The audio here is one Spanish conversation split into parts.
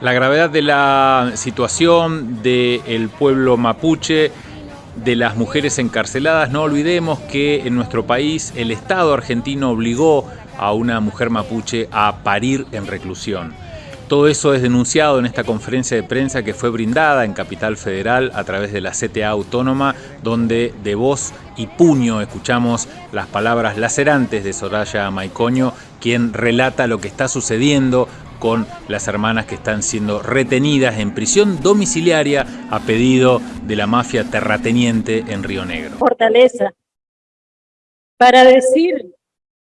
La gravedad de la situación del pueblo mapuche, de las mujeres encarceladas, no olvidemos que en nuestro país el Estado argentino obligó a una mujer mapuche a parir en reclusión. Todo eso es denunciado en esta conferencia de prensa que fue brindada en Capital Federal a través de la CTA Autónoma, donde de voz y puño escuchamos las palabras lacerantes de Soraya Maicoño, quien relata lo que está sucediendo con las hermanas que están siendo retenidas en prisión domiciliaria a pedido de la mafia terrateniente en Río Negro. Fortaleza para decir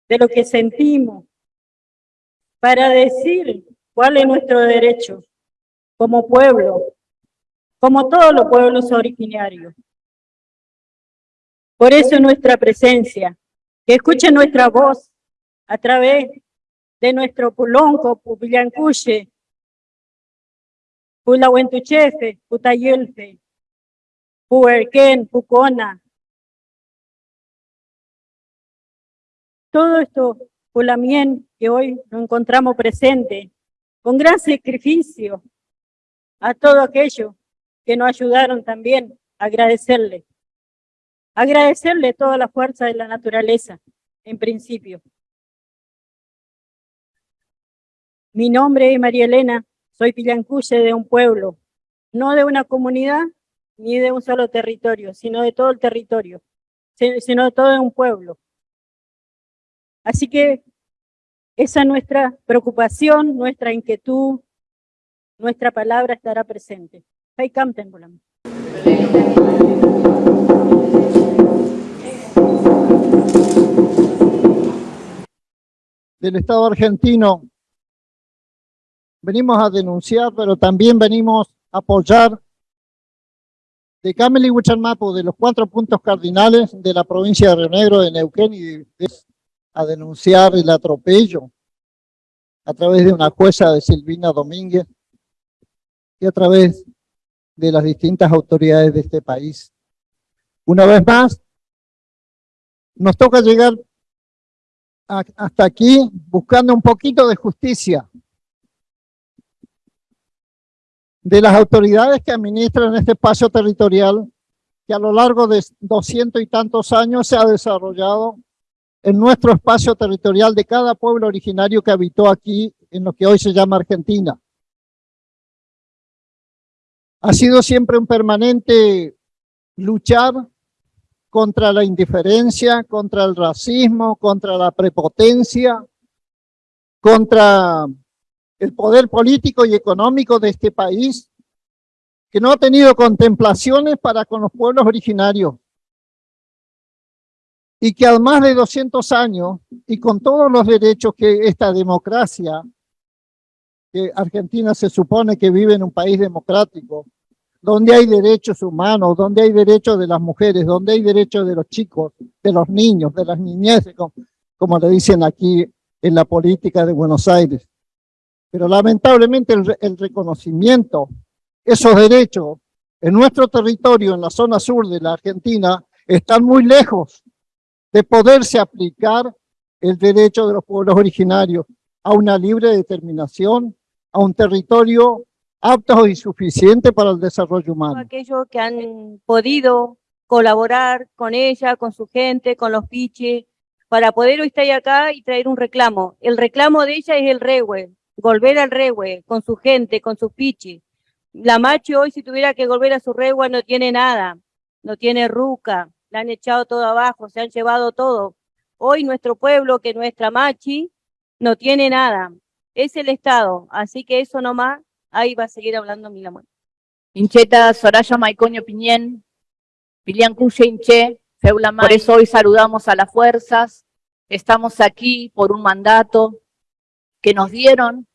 de lo que sentimos, para decir cuál es nuestro derecho como pueblo, como todos los pueblos originarios. Por eso nuestra presencia, que escuchen nuestra voz a través de nuestro Pulonco, Pupillancuche, Pulahuentuchefe, Putayelfe, Puerquén, Pucona. Todo esto, Pulamien, que hoy nos encontramos presente, con gran sacrificio a todo aquello que nos ayudaron también, agradecerle. Agradecerle toda la fuerza de la naturaleza, en principio. Mi nombre es María Elena, soy pillancuche de un pueblo, no de una comunidad ni de un solo territorio, sino de todo el territorio, sino de todo un pueblo. Así que esa es nuestra preocupación, nuestra inquietud, nuestra palabra estará presente. Del Estado argentino venimos a denunciar, pero también venimos a apoyar de Camel y Huichalmapu, de los cuatro puntos cardinales de la provincia de Río Negro, de Neuquén, y a denunciar el atropello a través de una jueza de Silvina Domínguez y a través de las distintas autoridades de este país. Una vez más, nos toca llegar hasta aquí buscando un poquito de justicia, de las autoridades que administran este espacio territorial que a lo largo de doscientos y tantos años se ha desarrollado en nuestro espacio territorial de cada pueblo originario que habitó aquí en lo que hoy se llama Argentina. Ha sido siempre un permanente luchar contra la indiferencia, contra el racismo, contra la prepotencia, contra el poder político y económico de este país, que no ha tenido contemplaciones para con los pueblos originarios, y que a más de 200 años, y con todos los derechos que esta democracia, que Argentina se supone que vive en un país democrático, donde hay derechos humanos, donde hay derechos de las mujeres, donde hay derechos de los chicos, de los niños, de las niñeces, como, como le dicen aquí en la política de Buenos Aires. Pero lamentablemente el, reconocimiento, esos derechos en nuestro territorio, en la zona sur de la Argentina, están muy lejos de poderse aplicar el derecho de los pueblos originarios a una libre determinación, a un territorio apto y suficiente para el desarrollo humano. Aquellos que han podido colaborar con ella, con su gente, con los piches, para poder hoy estar acá y traer un reclamo. El reclamo de ella es el regue, volver al regue, con su gente, con sus piches. La macho hoy si tuviera que volver a su regue no tiene nada, no tiene ruca, la han echado todo abajo, se han llevado todo. Hoy nuestro pueblo, que nuestra machi, no tiene nada. Es el Estado, así que eso nomás, ahí va a seguir hablando Milamón. Incheta, Soraya Maicoño Piñén, Pilian Cuye Inche, Feula Por eso hoy saludamos a las fuerzas, estamos aquí por un mandato que nos dieron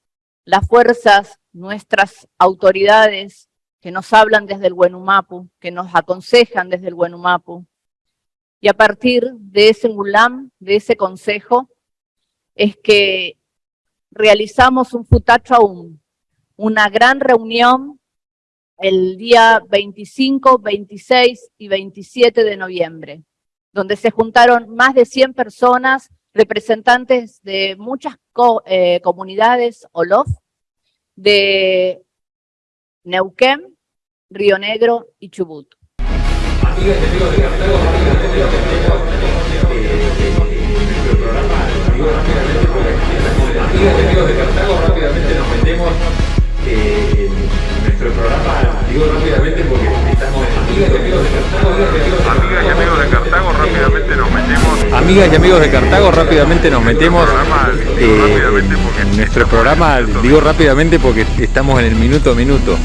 las fuerzas, nuestras autoridades, que nos hablan desde el Huenumapu, que nos aconsejan desde el Huenumapu, y a partir de ese mulam, de ese consejo, es que realizamos un futacho una gran reunión el día 25, 26 y 27 de noviembre, donde se juntaron más de 100 personas, representantes de muchas eh, comunidades OLOF, de Neuquén, Río Negro y Chubut. Amigas y amigos de Cartago, rápidamente nos metemos eh, en nuestro programa. Digo rápidamente porque estamos en el minuto a minuto.